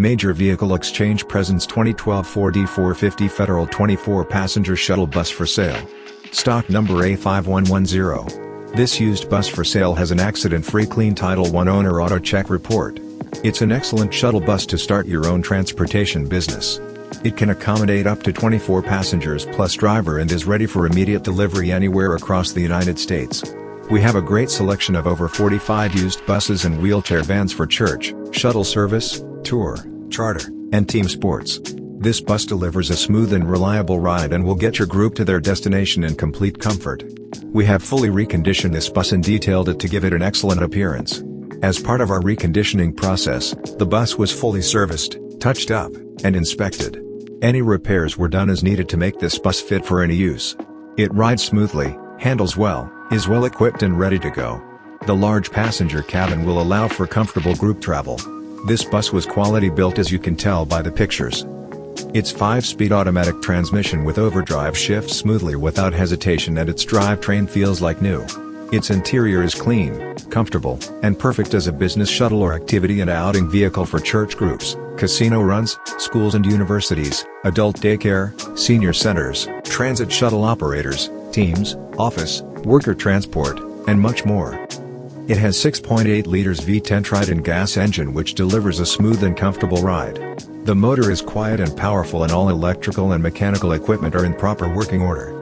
Major Vehicle Exchange presents 2012 Ford E450 Federal 24-passenger shuttle bus for sale. Stock number A5110. This used bus for sale has an accident-free clean Title I owner auto check report. It's an excellent shuttle bus to start your own transportation business. It can accommodate up to 24 passengers plus driver and is ready for immediate delivery anywhere across the United States. We have a great selection of over 45 used buses and wheelchair vans for church, shuttle service, tour, charter, and team sports. This bus delivers a smooth and reliable ride and will get your group to their destination in complete comfort. We have fully reconditioned this bus and detailed it to give it an excellent appearance. As part of our reconditioning process, the bus was fully serviced, touched up, and inspected. Any repairs were done as needed to make this bus fit for any use. It rides smoothly, handles well, is well equipped and ready to go. The large passenger cabin will allow for comfortable group travel. This bus was quality built as you can tell by the pictures. Its 5-speed automatic transmission with overdrive shifts smoothly without hesitation and its drivetrain feels like new. Its interior is clean, comfortable, and perfect as a business shuttle or activity and outing vehicle for church groups, casino runs, schools and universities, adult daycare, senior centers, transit shuttle operators, teams, office, worker transport, and much more. It has 6.8 liters V10 Triton gas engine which delivers a smooth and comfortable ride. The motor is quiet and powerful and all electrical and mechanical equipment are in proper working order.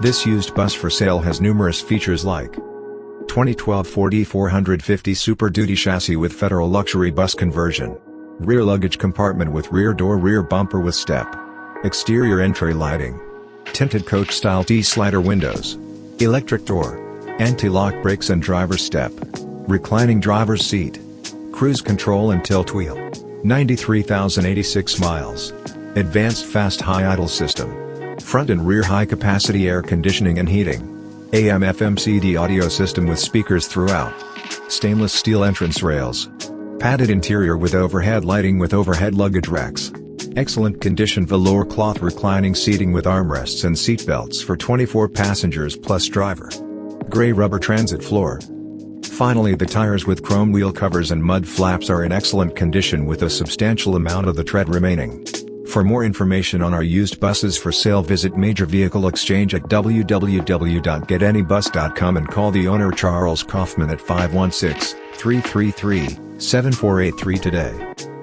This used bus for sale has numerous features like 2012 Ford E450 Super Duty chassis with Federal Luxury Bus conversion. Rear luggage compartment with rear door rear bumper with step. Exterior entry lighting. Tinted coach-style T-slider windows. Electric door. Anti-lock brakes and driver step. Reclining driver's seat. Cruise control and tilt wheel. 93,086 miles. Advanced fast high idle system. Front and rear high capacity air conditioning and heating. AM FM CD audio system with speakers throughout. Stainless steel entrance rails. Padded interior with overhead lighting with overhead luggage racks. Excellent condition velour cloth reclining seating with armrests and seat belts for 24 passengers plus driver. Gray rubber transit floor. Finally the tires with chrome wheel covers and mud flaps are in excellent condition with a substantial amount of the tread remaining. For more information on our used buses for sale visit Major Vehicle Exchange at www.getanybus.com and call the owner Charles Kaufman at 516-333-7483 today.